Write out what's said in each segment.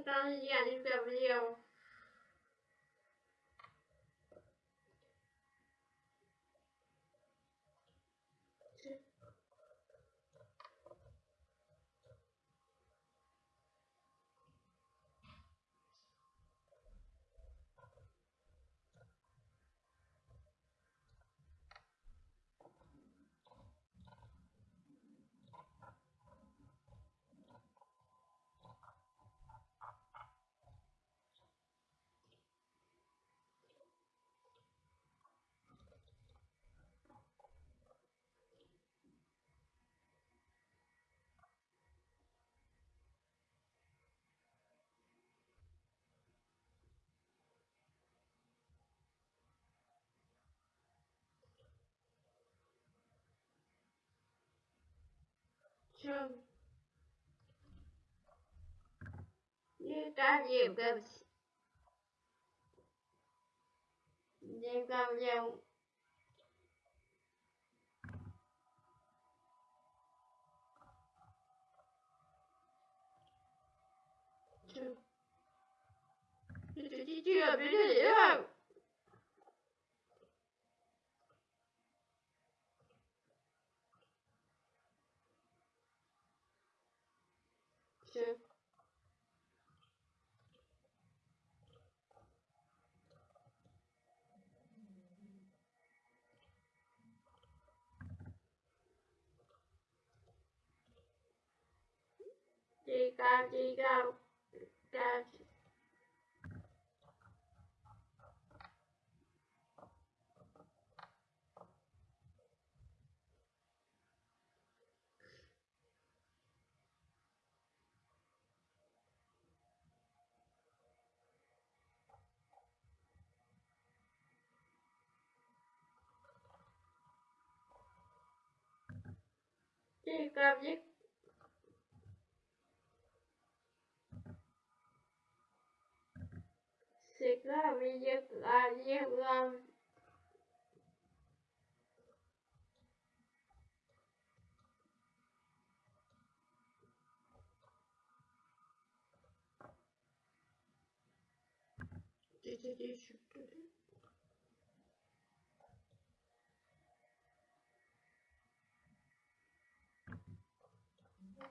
italiani per Leo. Gặp video True. You got you goes. You got you. True. Chưa biết gì đâu. True. Chica, chica, chica. Birazcık Sıkla bıyıklar yıklam Dedi düşüktü.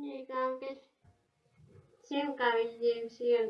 nhiều công cái xem cả video xem